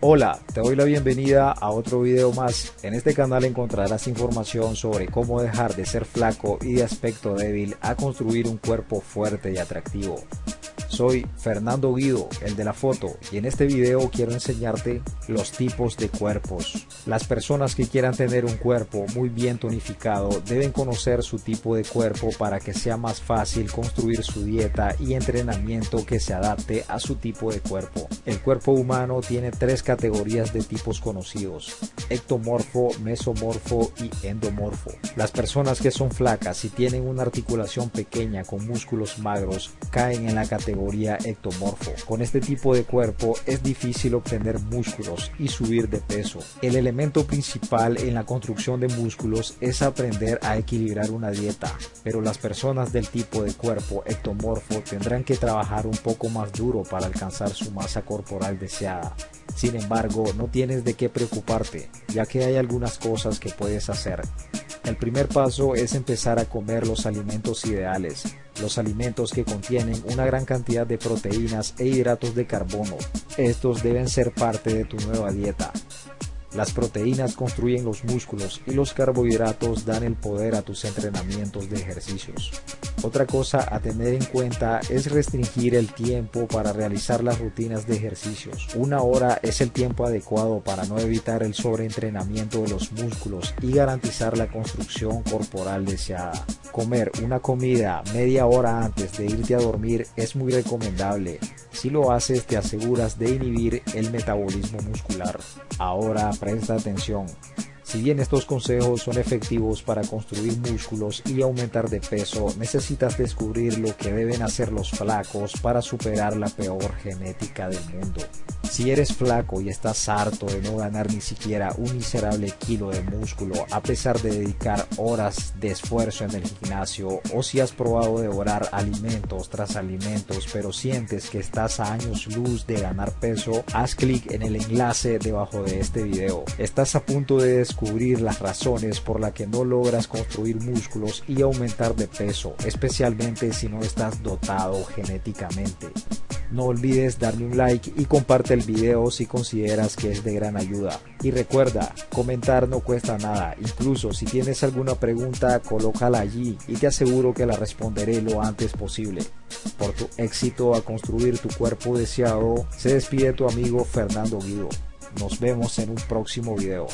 Hola, te doy la bienvenida a otro video más. En este canal encontrarás información sobre cómo dejar de ser flaco y de aspecto débil a construir un cuerpo fuerte y atractivo. Soy Fernando Guido, el de la foto, y en este video quiero enseñarte los tipos de cuerpos. Las personas que quieran tener un cuerpo muy bien tonificado deben conocer su tipo de cuerpo para que sea más fácil construir su dieta y entrenamiento que se adapte a su tipo de cuerpo. El cuerpo humano tiene tres categorías de tipos conocidos, ectomorfo, mesomorfo y endomorfo. Las personas que son flacas y tienen una articulación pequeña con músculos magros caen en la categoría ectomorfo. Con este tipo de cuerpo es difícil obtener músculos y subir de peso. El elemento principal en la construcción de músculos es aprender a equilibrar una dieta, pero las personas del tipo de cuerpo ectomorfo tendrán que trabajar un poco más duro para alcanzar su masa corporal deseada. Sin embargo, no tienes de qué preocuparte, ya que hay algunas cosas que puedes hacer. El primer paso es empezar a comer los alimentos ideales, los alimentos que contienen una gran cantidad de proteínas e hidratos de carbono. Estos deben ser parte de tu nueva dieta. Las proteínas construyen los músculos y los carbohidratos dan el poder a tus entrenamientos de ejercicios. Otra cosa a tener en cuenta es restringir el tiempo para realizar las rutinas de ejercicios. Una hora es el tiempo adecuado para no evitar el sobreentrenamiento de los músculos y garantizar la construcción corporal deseada. Comer una comida media hora antes de irte a dormir es muy recomendable. Si lo haces te aseguras de inhibir el metabolismo muscular. Ahora presta atención. Si bien estos consejos son efectivos para construir músculos y aumentar de peso, necesitas descubrir lo que deben hacer los flacos para superar la peor genética del mundo. Si eres flaco y estás harto de no ganar ni siquiera un miserable kilo de músculo a pesar de dedicar horas de esfuerzo en el gimnasio o si has probado devorar alimentos tras alimentos pero sientes que estás a años luz de ganar peso, haz clic en el enlace debajo de este video. Estás a punto de descubrir las razones por las que no logras construir músculos y aumentar de peso, especialmente si no estás dotado genéticamente. No olvides darle un like y comparte el video si consideras que es de gran ayuda. Y recuerda, comentar no cuesta nada, incluso si tienes alguna pregunta, colócala allí y te aseguro que la responderé lo antes posible. Por tu éxito a construir tu cuerpo deseado, se despide tu amigo Fernando Guido. Nos vemos en un próximo video.